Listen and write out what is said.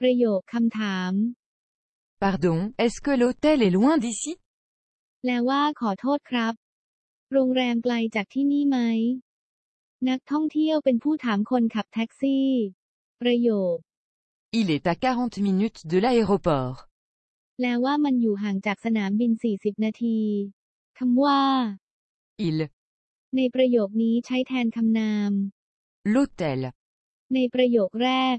ประโยคคำถาม Pardon, est-ce que l'hôtel est loin d'ici แปลว่าขอโทษครับ โรงแรมไกลจากที่นี่ไหม นักท่องเที่ยวเป็นผู้ถามคนขับแท็กซี่ ประโยค Il est à 40 minutes de l'aéroport. แปลว่ามันอยู่ห่างจากสนามบิน 40 นาทีคำว่า Il, ในประโยคนี้ใช้แทนคำนาม l'hôtel, ในประโยคแรก